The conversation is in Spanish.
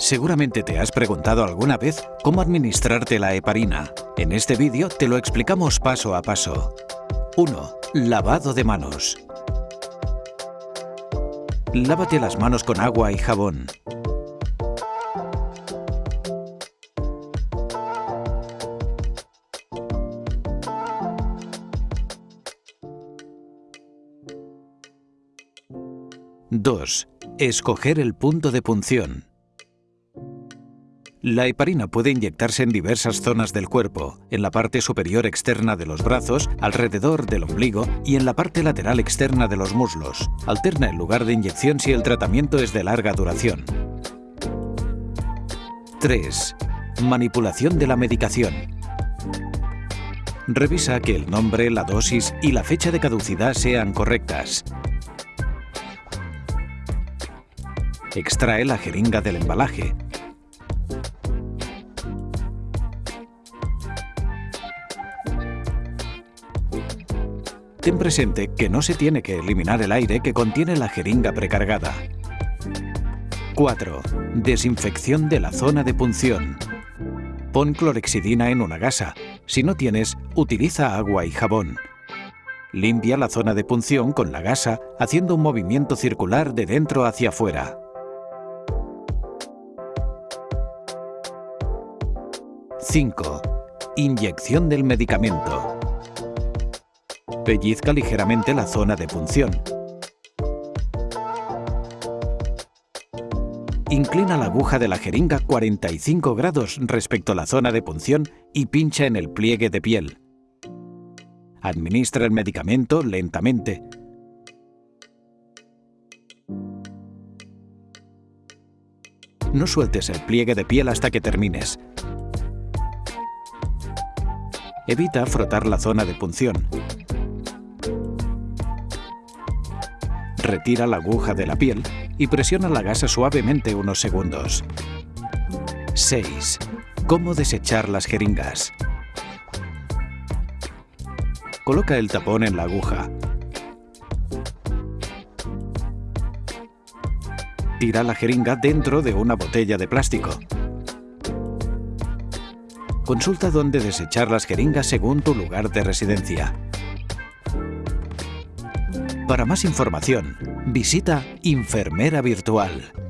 Seguramente te has preguntado alguna vez cómo administrarte la heparina. En este vídeo te lo explicamos paso a paso. 1. Lavado de manos. Lávate las manos con agua y jabón. (2) Escoger el punto de punción. La heparina puede inyectarse en diversas zonas del cuerpo, en la parte superior externa de los brazos, alrededor del ombligo y en la parte lateral externa de los muslos. Alterna el lugar de inyección si el tratamiento es de larga duración. 3. Manipulación de la medicación. Revisa que el nombre, la dosis y la fecha de caducidad sean correctas. Extrae la jeringa del embalaje, Ten presente que no se tiene que eliminar el aire que contiene la jeringa precargada. 4. Desinfección de la zona de punción. Pon clorexidina en una gasa. Si no tienes, utiliza agua y jabón. Limpia la zona de punción con la gasa haciendo un movimiento circular de dentro hacia afuera. 5. Inyección del medicamento. Pellizca ligeramente la zona de punción. Inclina la aguja de la jeringa 45 grados respecto a la zona de punción y pincha en el pliegue de piel. Administra el medicamento lentamente. No sueltes el pliegue de piel hasta que termines. Evita frotar la zona de punción. Retira la aguja de la piel y presiona la gasa suavemente unos segundos. 6. Cómo desechar las jeringas. Coloca el tapón en la aguja. Tira la jeringa dentro de una botella de plástico. Consulta dónde desechar las jeringas según tu lugar de residencia. Para más información, visita Enfermera Virtual